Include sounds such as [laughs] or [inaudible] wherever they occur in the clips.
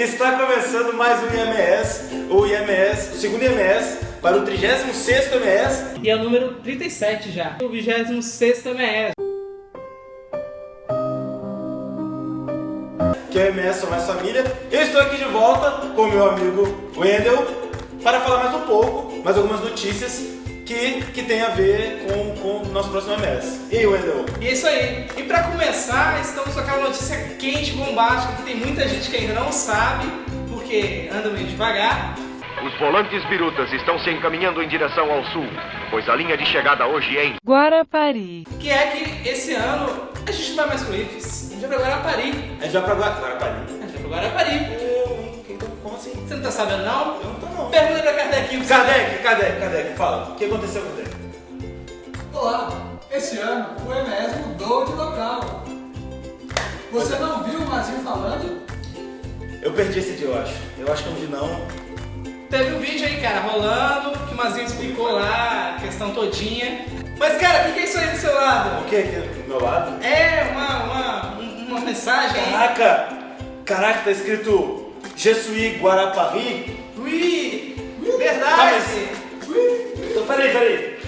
Está começando mais um IMS, o IMS, o segundo IMS, para o 36º IMS. E é o número 37 já. O 26 MS. que é o MS Sou Mais Família. Eu estou aqui de volta com o meu amigo Wendel para falar mais um pouco, mais algumas notícias que, que tem a ver com, com o nosso próximo MS. E aí, Wendel? E é isso aí. E pra começar, estamos com aquela notícia quente, bombástica, que tem muita gente que ainda não sabe, porque anda meio devagar. Os volantes birutas estão se encaminhando em direção ao sul, pois a linha de chegada hoje é em Guarapari. Que é que esse ano a gente não vai mais pro IFES. A gente vai pra Guarapari. A gente vai pra Gua- Guarapari. A gente vai pro Guarapari. Assim? Você não tá sabendo não? Eu não tô não. Pergunta pra Kardequinho. pra você. Kardec, Kardec, Kardec, fala. O que aconteceu com ele? Olá, esse ano o MS mudou de local. Você não viu o Mazinho falando? Eu perdi esse dia, eu acho. Eu acho que eu não vi não. Teve um vídeo aí, cara, rolando, que o Mazinho explicou lá a questão todinha. Mas, cara, o que, que é isso aí do seu lado? O que do meu lado? É uma, uma, um- uma mensagem aí. Caraca! Caraca, tá escrito Jesuí Guarapari. Ui! Tá, Verdade! Então, peraí, peraí.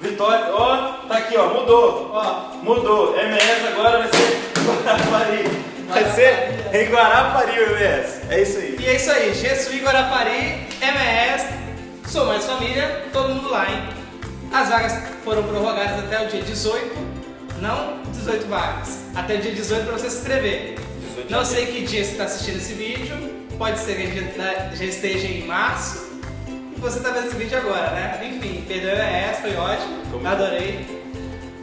Vitória, ó, tá aqui, ó, mudou. Ó, Mudou. MS agora vai ser Guarapari. Vai ser em Guarapari o MS. É isso aí. e é isso aí, Jesuí Guarapari, MS, sou mais família, todo mundo lá, hein? As vagas foram prorrogadas até o dia 18, não 18 vagas, até o dia 18 para você se inscrever. 18 de Não sei que dia você está assistindo esse vídeo, pode ser que já, já esteja em março, e você está vendo esse vídeo agora, né? Enfim, perdeu o MS, foi ótimo, Como- adorei.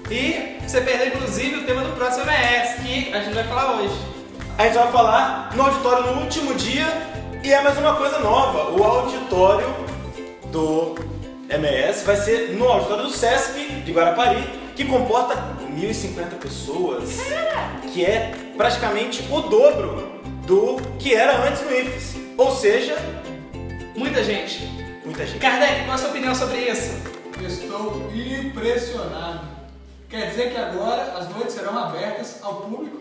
E você perdeu inclusive o tema do próximo MS, que a gente vai falar hoje. A gente vai falar no auditório no último dia e é mais uma coisa nova. O auditório do MS vai ser no auditório do SESC de Guarapari, que comporta 1.050 pessoas, que é praticamente o dobro do que era antes no IFES. Ou seja, Muita gente. muita gente. Kardec, qual a sua opinião sobre isso? Estou impressionado. Quer dizer que agora as noites serão abertas ao público?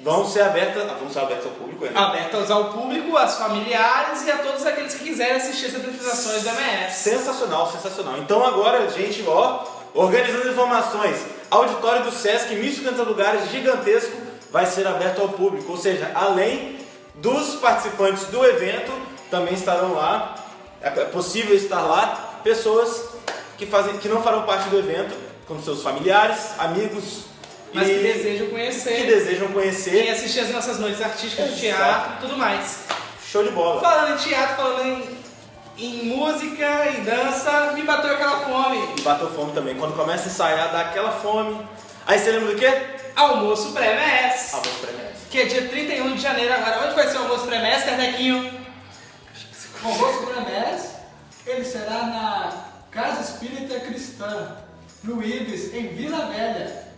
Vão ser abertas, vão ser abertas ao público ainda. Abertas ao público, aos familiares e a todos aqueles que quiserem assistir as apresentações do MS. Sensacional, sensacional. Então agora, gente, ó, organizando informações, auditório do Sesc, 1.050 lugares, gigantesco, vai ser aberto ao público. Ou seja, além dos participantes do evento, também estarão lá, é possível estar lá, pessoas que, fazem, que não farão parte do evento, como seus familiares, amigos, Mas e que desejam conhecer. que desejam E conhecer. assistir as nossas noites artísticas de teatro e tudo mais. Show de bola. Falando em teatro, falando em, em música e dança, me bateu aquela fome. E bateu fome também. Quando começa a ensaiar, dá aquela fome. Aí você lembra do quê? Almoço pré-MS. Ah, vou espremer. Que é dia 31 de janeiro agora. Onde vai ser o almoço pré-MS, Kardequinho? O almoço MS, ele será na Casa Espírita Cristã, no Ibis, em Vila Velha.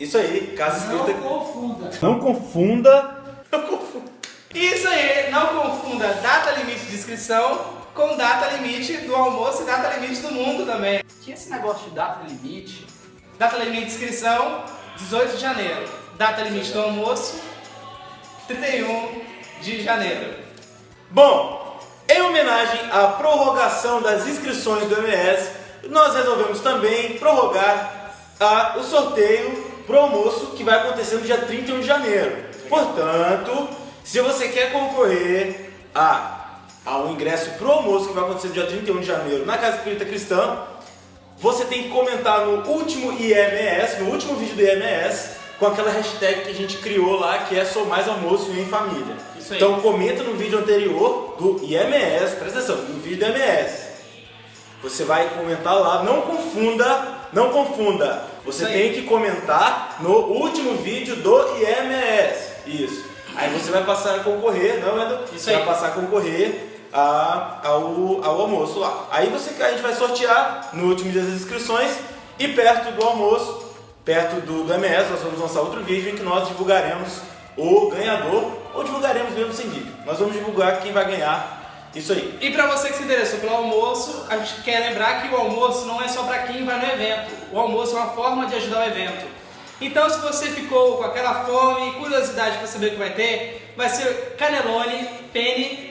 Isso aí, casa Não escrita. confunda. Não confunda. Não confunda. Isso aí, não confunda data limite de inscrição com data limite do almoço e data limite do mundo também. Que esse negócio de data limite? Data limite de inscrição, 18 de janeiro. Data limite do almoço, 31 de janeiro. Bom, em homenagem à prorrogação das inscrições do MS, nós resolvemos também prorrogar a- o sorteio pro almoço que vai acontecer no dia 31 de janeiro. Portanto, se você quer concorrer a, a um ingresso pro almoço que vai acontecer no dia 31 de janeiro na Casa Espírita Cristã, você tem que comentar no último IMS, no último vídeo do IMS, com aquela hashtag que a gente criou lá, que é Sou Mais Almoço e em Família. Isso aí. Então comenta no vídeo anterior do IMS, presta atenção, no vídeo do IMS. Você vai comentar lá, não confunda, não confunda. Você tem que comentar no último vídeo do IMS. Isso. Aí você vai passar a concorrer, não, Edu? Isso aí. vai passar a concorrer a- ao, ao almoço lá. Aí você, a gente vai sortear no último dia das inscrições e perto do almoço, perto do, do MS, nós vamos lançar outro vídeo em que nós divulgaremos o ganhador, ou divulgaremos mesmo sem vídeo. Nós vamos divulgar quem vai ganhar isso aí. E pra você que se interessou pelo almoço, a gente quer lembrar que o almoço não é só pra quem vai no evento. O almoço é uma forma de ajudar o evento. Então, se você ficou com aquela fome e curiosidade para saber o que vai ter, vai ser canelone, penne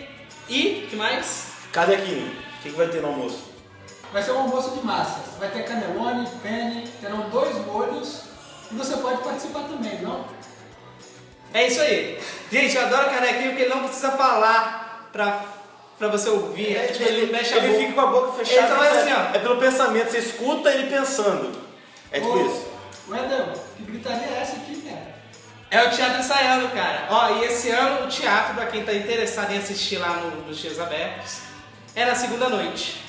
e que mais? Cadequinho, o que, que vai ter no almoço? Vai ser um almoço de massas. Vai ter canelone, penne, terão dois molhos e você pode participar também, não? É isso aí. Gente, eu adoro canequinho porque ele não precisa falar pra, pra você ouvir. É, tipo, ele, mexe a ele boca. fica com a boca fechada. Ele só vai é- assim, ó. É pelo pensamento, você escuta ele pensando. É tipo Ô, isso. Wendel, que gritaria é essa aqui, cara? É o teatro ensaiando, cara. Ó, e esse ano o teatro, pra quem tá interessado em assistir lá no, nos Dias Abertos, é na segunda noite.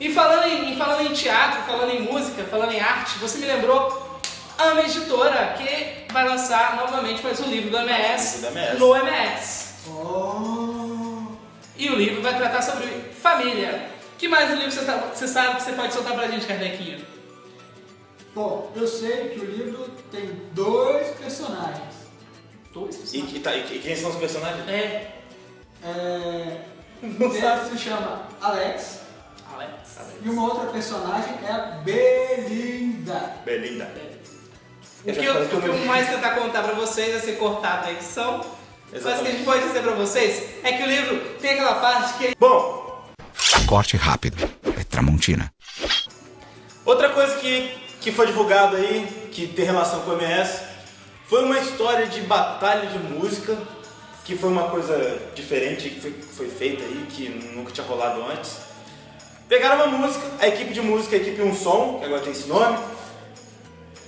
E falando em, falando em teatro, falando em música, falando em arte, você me lembrou a Ama Editora, que vai lançar novamente mais um livro do MS, Do MS. no MS. Oh, E o livro vai tratar sobre família. Que mais livro você, sa- você sabe que você pode soltar pra gente, Kardequinho? Bom, eu sei que o livro tem dois personagens. Dois? E, e tá- e- e quem são os personagens? É. É, [laughs] um deles se chama Alex Alex. e uma outra personagem é a Belinda. Belinda. O Eu que já eu, que o que eu- mais tentar contar pra vocês é ser cortado da edição. Mas o que a Exatamente. gente pode dizer pra vocês é que o livro tem aquela parte que Bom, Corte rápido. É Tramontina. outra coisa que, que foi divulgado aí, que tem relação com o MS, foi uma história de batalha de música, que foi uma coisa diferente que foi, foi feita aí, que nunca tinha rolado antes. Pegaram uma música, a equipe de música, a equipe Um Som, que agora tem esse nome,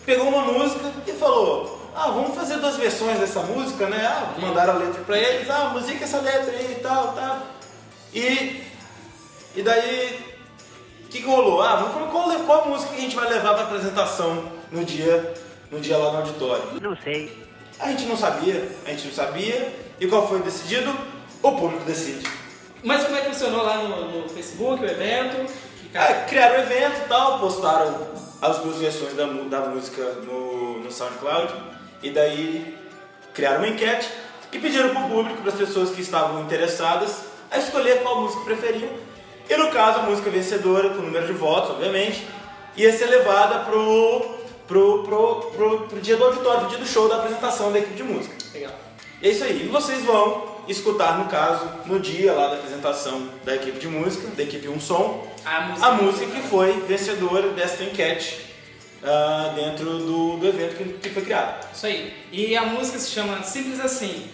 pegou uma música e falou: Ah, vamos fazer duas versões dessa música, né? Ah, mandaram a letra pra eles, ah, musica essa letra aí e tal, tal. E, e daí, o que, que rolou? Ah, vamos, qual, qual música que a gente vai levar pra apresentação no dia, no dia lá no auditório? Não sei. A gente não sabia, a gente não sabia. E qual foi decidido? O público decide. Mas como é que funcionou lá no, no Facebook, o evento? Cara, Ah, criaram o evento e tal, postaram as duas versões da, da música no, no SoundCloud e daí criaram uma enquete e pediram para o público, para as pessoas que estavam interessadas, a escolher qual música preferiam. E no caso, a música vencedora, com o número de votos, obviamente, ia ser levada pro, pro, pro, pro, pro dia do auditório, pro dia do show da apresentação da equipe de música. legal. E é isso aí. E vocês vão escutar, no caso, no dia lá da apresentação da equipe de música, da equipe Um Som, A música. a música que foi vencedora desta enquete ah, dentro do, do evento que, que foi criado. Isso aí. E a música se chama Simples Assim.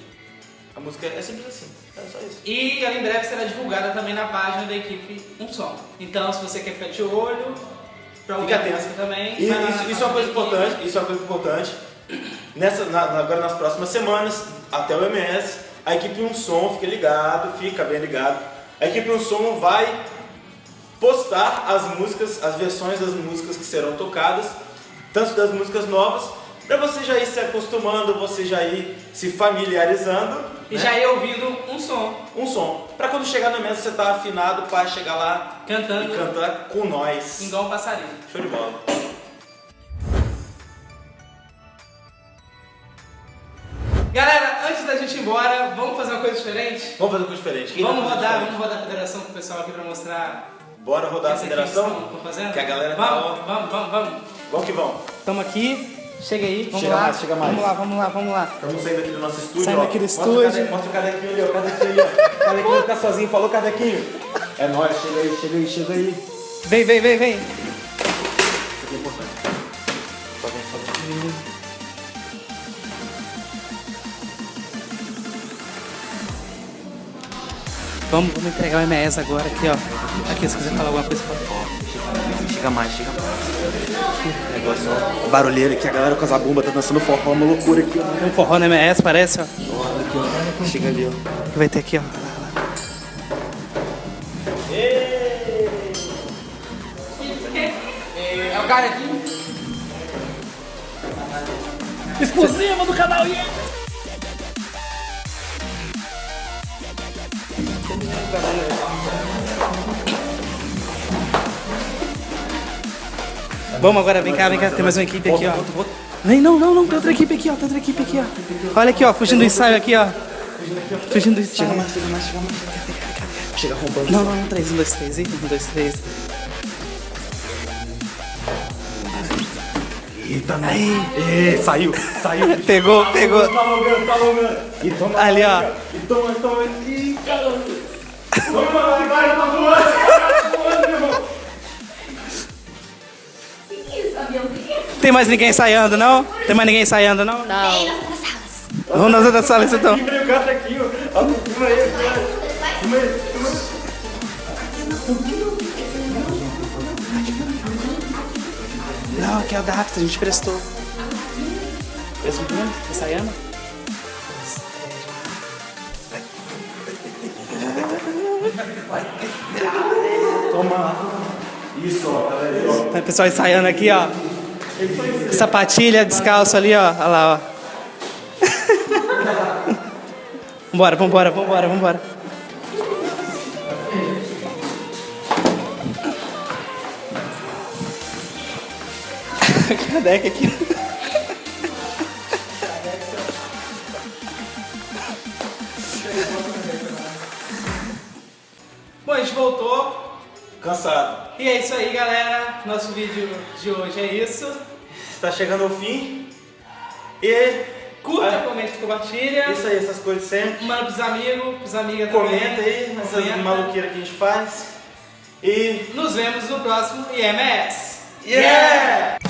A música é simples assim, é só isso. E ela em breve será divulgada também na página da equipe Um Som. Então, se você quer ficar de olho, pra ouvir Fica atento. também. E na isso, isso é uma coisa importante, isso é uma coisa importante. Nessa, na- agora nas próximas semanas, até o MS, a equipe Um Som, fica ligado, fica bem ligado. A equipe Um Som vai postar as músicas, as versões das músicas que serão tocadas, tanto das músicas novas, para você já ir se acostumando, você já ir se familiarizando. E né? já ia ouvindo um som, um som. Pra quando chegar no MS você tá afinado para chegar lá cantando e cantar com nós. igual um passarinho. Show de bola. Galera, antes da gente ir embora, vamos fazer uma coisa diferente? Vamos fazer uma coisa diferente. Quem vamos vai fazer rodar, diferente? vamos rodar a federação com o pessoal aqui pra mostrar Bora rodar a federação? que? Que a galera tá vamos, ó. vamos, vamos, vamos. Vamos que vamos. Estamos aqui, chega aí, vamos Chega lá. mais, chega mais. Vamos lá, vamos lá, vamos lá. Estamos saindo aqui do nosso estúdio. Saindo ó. aqui do Mostra estúdio. O cade... Mostra o cadequinho ali, ó. o Cadequinho ali, ó. Cadequinho tá sozinho, falou cadequinho. É nóis, chega aí, chega aí, chega aí. Isso Vem, vem, vem, vem. aqui é importante. Só vem, só vem. Vamos, vamos entregar o MS agora aqui, ó. Aqui, se quiser falar alguma coisa, pode. Chega mais, chega mais. Negócio, ó. Barulheira aqui, a galera com as abumbas tá dançando forró, uma loucura aqui, ó. Tem um forró no MS, parece, ó. Olha aqui, ó. Chega ali, ó. Que vai ter aqui, ó. É o cara aqui. Explosiva do canal IE. Vamos agora, vem cá, vem cá, tem mais uma equipe aqui, ó. Vem, não, não, não, tem outra equipe aqui, ó, tem outra equipe aqui, ó. Olha aqui, ó, fugindo do ensaio aqui, ó. Fugindo do ensaio. Chega mais, chega mais, chega mais. Chega roubando. Não, não, não, três, um, dois, três, hein? Um, dois, três. Eita, não. Ê, saiu, saiu. [laughs] Pegou, pegou. Tá logando, tá logando. E toma. Ali, ó. E toma, toma. Ih, caramba. Toma, agora tá voando. Tem mais ninguém ensaiando, não? Tem mais ninguém ensaiando, não? Salas. Vamos nas outras salas, então. Não, aqui é o Dax, a gente prestou. Prestou tudo? Ensaiando? Isso, ó. Tá. Tá o pessoal ensaiando aqui, ó. Sapatilha, descalço ali, ó. Olha lá, ó. [laughs] vambora, vambora, vambora, vambora. [laughs] Cadê aqui? Bom, a gente voltou. Cansado. E é isso aí, galera. Nosso vídeo de hoje é isso. Está chegando ao fim. E Curta, Ah, comente, compartilha. isso aí, essas coisas sempre. Manda pros amigos, pros amigas também. Comenta aí Comenta. maluqueiras que a gente faz. E. Nos vemos no próximo IMS. Yeah! Fala